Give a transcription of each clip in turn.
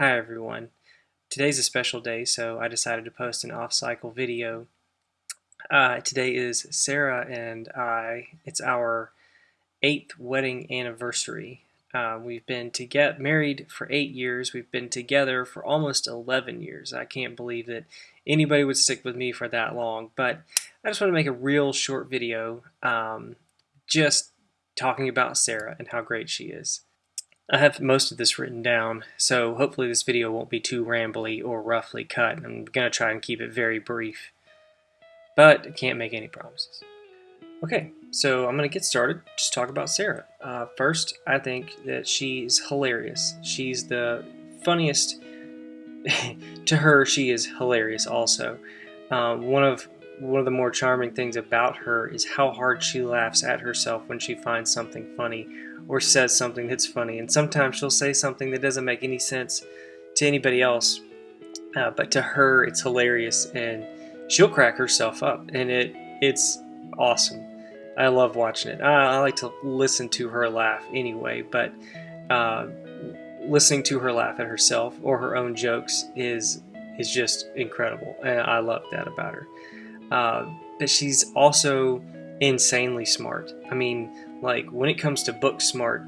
Hi everyone. Today's a special day, so I decided to post an off-cycle video. Uh, today is Sarah and I. It's our eighth wedding anniversary. Uh, we've been to get married for eight years. We've been together for almost 11 years. I can't believe that anybody would stick with me for that long. But I just want to make a real short video, um, just talking about Sarah and how great she is. I have most of this written down, so hopefully this video won't be too rambly or roughly cut. I'm going to try and keep it very brief, but I can't make any promises. Okay, so I'm going to get started. Just talk about Sarah. Uh, first, I think that she's hilarious. She's the funniest. to her, she is hilarious also. Um, one of one of the more charming things about her is how hard she laughs at herself when she finds something funny or says something that's funny. And sometimes she'll say something that doesn't make any sense to anybody else, uh, but to her it's hilarious, and she'll crack herself up, and it it's awesome. I love watching it. I, I like to listen to her laugh anyway, but uh, listening to her laugh at herself or her own jokes is is just incredible, and I love that about her. Uh, but she's also insanely smart. I mean, like when it comes to book smart,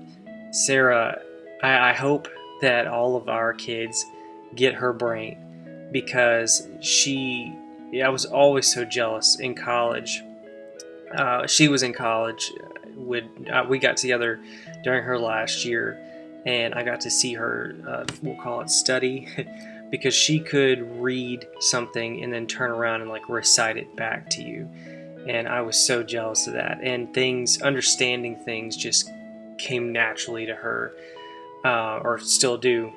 Sarah, I, I hope that all of our kids get her brain because she, I was always so jealous in college. Uh, she was in college. Would uh, we got together during her last year, and I got to see her. Uh, we'll call it study. because she could read something and then turn around and like recite it back to you and I was so jealous of that. And things, understanding things, just came naturally to her, uh, or still do.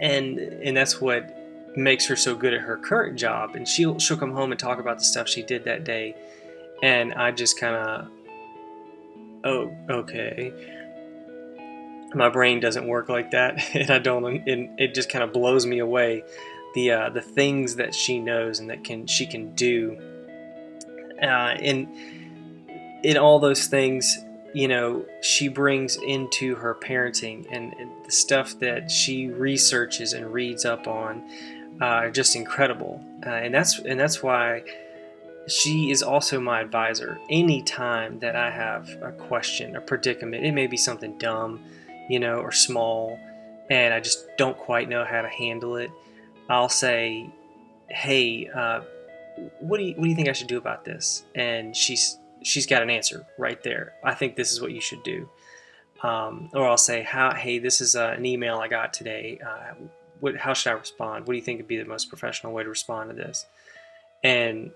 And and that's what makes her so good at her current job. And she'll she'll come home and talk about the stuff she did that day, and I just kind of, oh, okay. My brain doesn't work like that, and I don't. And it just kind of blows me away. The uh, the things that she knows and that can she can do uh, in in all those things, you know, she brings into her parenting and, and the stuff that she researches and reads up on uh, are just incredible, uh, and that's and that's why she is also my advisor. Anytime that I have a question, a predicament, it may be something dumb, you know, or small, and I just don't quite know how to handle it. I'll say, "Hey, uh, what do you what do you think I should do about this? And she's she's got an answer right there. I think this is what you should do. Um, or I'll say, how, hey, this is uh, an email I got today. Uh, what, how should I respond? What do you think would be the most professional way to respond to this? And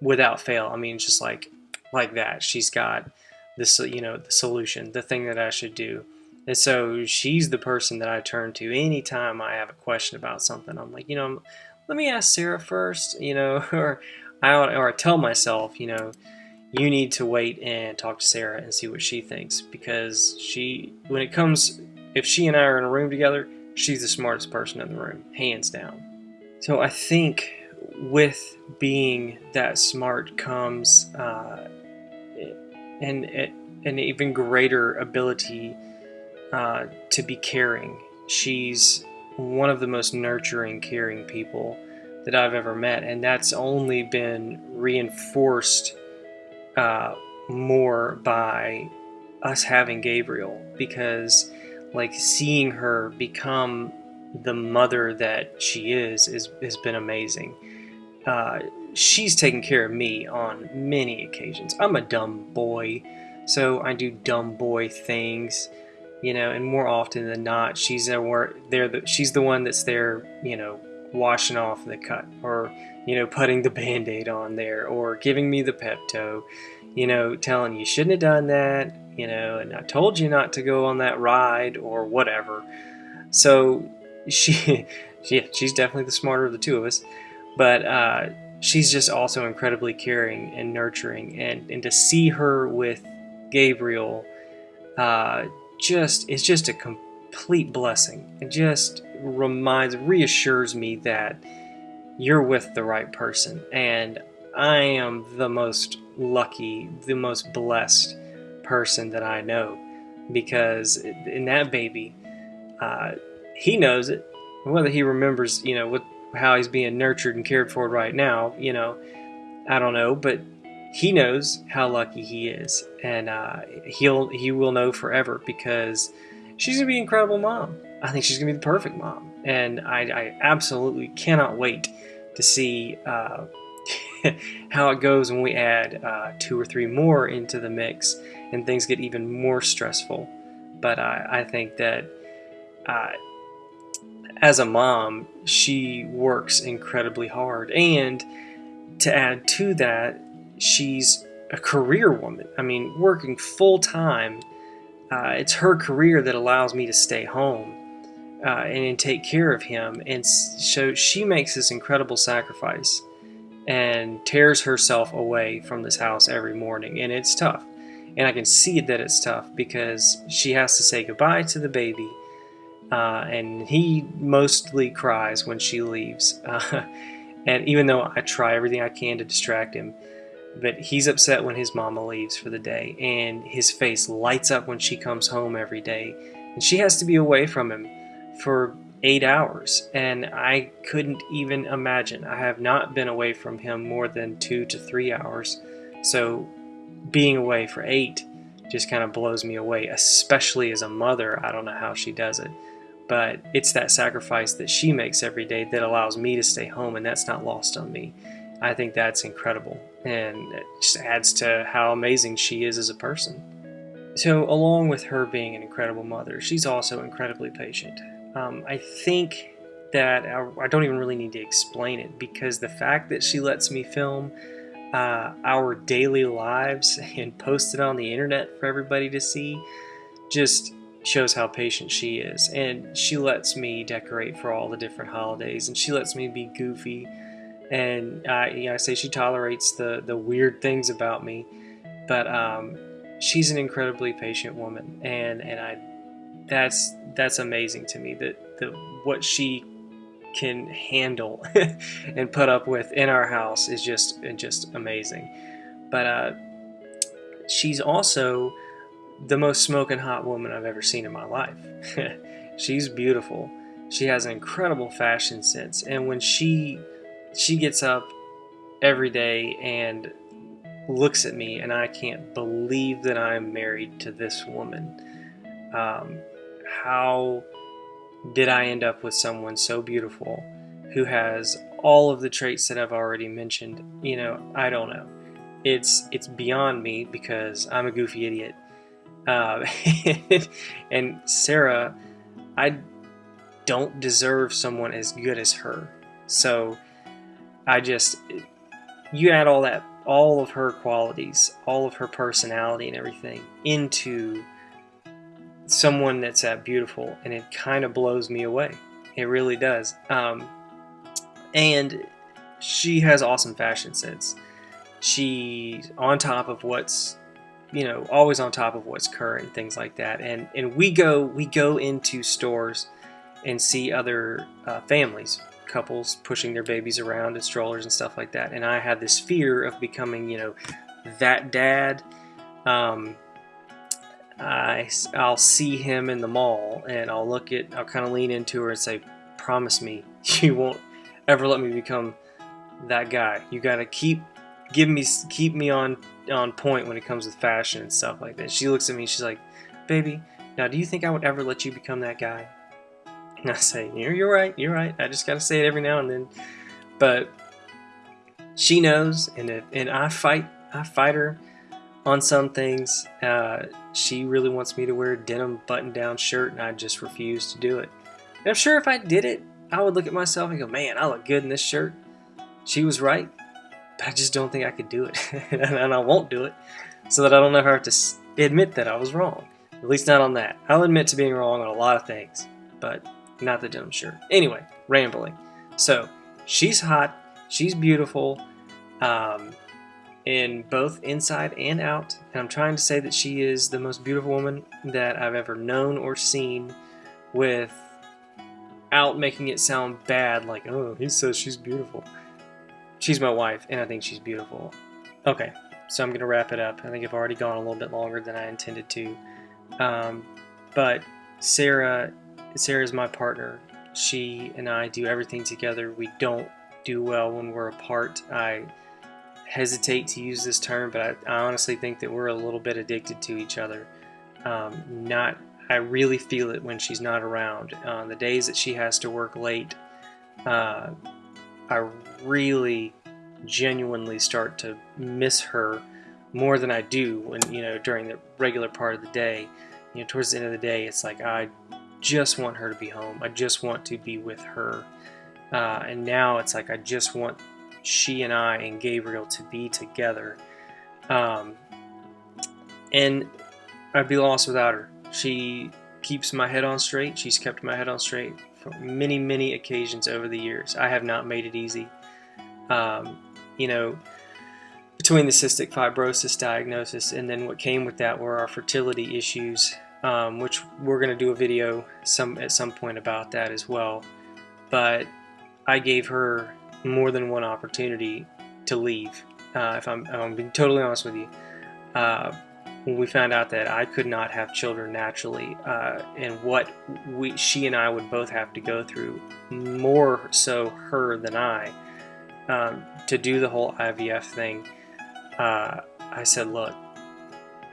without fail, I mean, just like like that, she's got this, you know, the solution, the thing that I should do. And so she's the person that I turn to anytime I have a question about something. I'm like, you know, let me ask Sarah first, you know, or I or I tell myself, you know, you need to wait and talk to Sarah and see what she thinks because she, when it comes, if she and I are in a room together, she's the smartest person in the room, hands down. So I think with being that smart comes uh, an, an even greater ability uh, to be caring. She's one of the most nurturing, caring people that I've ever met, and that's only been reinforced uh, more by us having Gabriel because, like, seeing her become the mother that she is is has been amazing. Uh, she's taken care of me on many occasions. I'm a dumb boy, so I do dumb boy things you know, and more often than not, she's there. There, the, she's the one that's there, you know, washing off the cut, or you know, putting the band-aid on there, or giving me the Pepto, you know, telling you shouldn't have done that, you know, and I told you not to go on that ride, or whatever. So she, she she's definitely the smarter of the two of us, but uh, she's just also incredibly caring and nurturing, and and to see her with Gabriel. Uh, just it's just a complete blessing. It just reminds reassures me that you're with the right person and I am the most lucky, the most blessed person that I know because in that baby, uh, he knows it Whether he remembers, you know, what how he's being nurtured and cared for right now, you know, I don't know, but he knows how lucky he is, and uh, he'll he will know forever because she's gonna be an incredible mom. I think she's gonna be the perfect mom, and I, I absolutely cannot wait to see uh, how it goes when we add uh, two or three more into the mix and things get even more stressful. But I, I think that uh, as a mom, she works incredibly hard. And to add to that, she's a career woman. I mean, working full time. Uh, it's her career that allows me to stay home uh, and take care of him. And so she makes this incredible sacrifice and tears herself away from this house every morning. And it's tough. And I can see that it's tough because she has to say goodbye to the baby. Uh, and he mostly cries when she leaves. And even though I try everything I can to distract him, but he's upset when his mama leaves for the day, and his face lights up when she comes home every day, and she has to be away from him for eight hours, and I couldn't even imagine. I have not been away from him more than two to three hours, so being away for eight just kind of blows me away, especially as a mother. I don't know how she does it, but it's that sacrifice that she makes every day that allows me to stay home, and that's not lost on me. I think that's incredible, and it just adds to how amazing she is as a person. So, along with her being an incredible mother, she's also incredibly patient. Um, I think that I, I, don't even really need to explain it because the fact that she lets me film uh, our daily lives and post it on the internet for everybody to see just shows how patient she is. And she lets me decorate for all the different holidays, and she lets me be goofy. And I, you know, I say she tolerates the the weird things about me, but um, she's an incredibly patient woman, and and I that's that's amazing to me that the what she can handle and put up with in our house is just just amazing. But uh, she's also the most smoking hot woman I've ever seen in my life. she's beautiful. She has an incredible fashion sense, and when she she gets up every day and looks at me, and I can't believe that I'm married to this woman. Um, how did I end up with someone so beautiful who has all of the traits that I've already mentioned? You know, I don't know. It's it's beyond me because I'm a goofy idiot. Uh, and Sarah, I don't deserve someone as good as her. So I just you add all that all of her qualities, all of her personality and everything into someone that's that beautiful, and it kind of blows me away. It really does. Um, and she has awesome fashion sense. She's on top of what's, you know, always on top of what's current, things like that. And and we go we go into stores and see other uh, families, couples pushing their babies around in strollers and stuff like that. And I had this fear of becoming, you know, that dad. Um, I, I'll see him in the mall and I'll look at, I'll kind of lean into her and say, promise me you won't ever let me become that guy. You got to keep, give me, keep me on, on point when it comes with fashion and stuff like that. She looks at me, she's like, baby, now do you think I would ever let you become that guy? I say, you're, you're right, you're right. I just got to say it every now and then. But she knows, and, and I fight, I fight her on some things. Uh, she really wants me to wear a denim button down shirt, and I just refuse to do it. And I'm sure if I did it, I would look at myself and go, man, I look good in this shirt. She was right, but I just don't think I could do it. and I won't do it, so that I don't ever have to admit that I was wrong. At least not on that. I'll admit to being wrong on a lot of things, but not the denim shirt. Anyway, rambling. So, she's hot, she's beautiful. Um, in both inside and out. And I'm trying to say that she is the most beautiful woman that I've ever known or seen without making it sound bad, like, oh, he says she's beautiful. She's my wife, and I think she's beautiful. Okay, so I'm going to wrap it up. I think I've already gone a little bit longer than I intended to. Um, but Sarah, Sarah's my partner she and I do everything together. We don't do well when we're apart. I hesitate to use this term, but I, I honestly think that we're a little bit addicted to each other. Um, not, I really feel it when she's not around. On uh, the days that she has to work late, uh, I really genuinely start to miss her more than I do when you know during the regular part of the day. You know, towards the end of the day, it's like I just want her to be home. I just want to be with her. Uh, and now it's like I just want she and I and Gabriel to be together. Um, and I'd be lost without her. She keeps my head on straight. She's kept my head on straight for many, many occasions over the years. I have not made it easy. Um, you know, between the cystic fibrosis diagnosis and then what came with that were our fertility issues, um, which we're going to do a video some at some point about that as well. But I gave her more than one opportunity to leave. Uh, if I'm, I'm being totally honest with you, uh, when we found out that I could not have children naturally, uh, and what we, she and I would both have to go through, more so her than I, um, to do the whole IVF thing, uh, I said, look,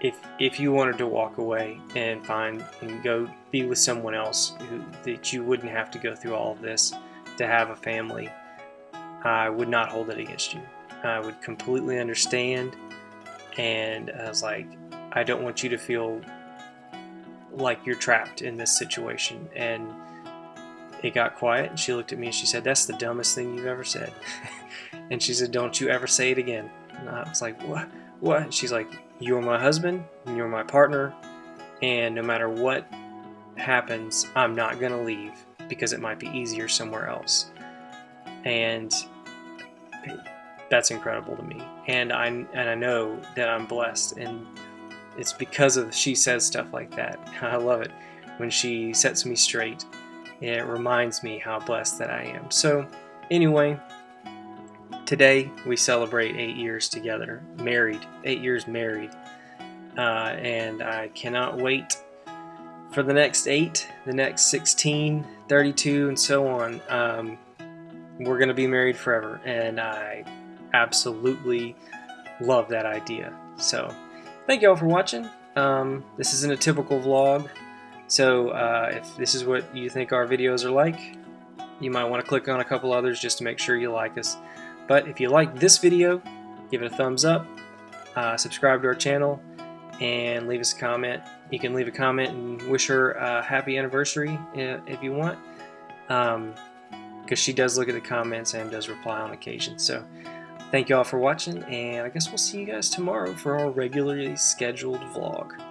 if if you wanted to walk away and find and go be with someone else who, that you wouldn't have to go through all of this to have a family, I would not hold it against you. I would completely understand. And I was like, I don't want you to feel like you're trapped in this situation. And it got quiet. And she looked at me and she said, That's the dumbest thing you've ever said. and she said, Don't you ever say it again. And I was like, What? What? And she's like, You're my husband, and you're my partner. And no matter what happens, I'm not going to leave because it might be easier somewhere else and that's incredible to me. And I and I know that I'm blessed, and it's because of she says stuff like that. I love it when she sets me straight. And it reminds me how blessed that I am. So, anyway, today we celebrate eight years together, married, eight years married, uh, and I cannot wait for the next eight, the next 16, 32, and so on. Um, we're going to be married forever. And I absolutely love that idea. So thank you all for watching. Um, this isn't a typical vlog. So uh, if this is what you think our videos are like, you might want to click on a couple others just to make sure you like us. But if you like this video, give it a thumbs up, uh, subscribe to our channel, and leave us a comment. You can leave a comment and wish her a happy anniversary if you want. Um, because she does look at the comments and does reply on occasion. So thank you all for watching, and I guess we'll see you guys tomorrow for our regularly scheduled vlog.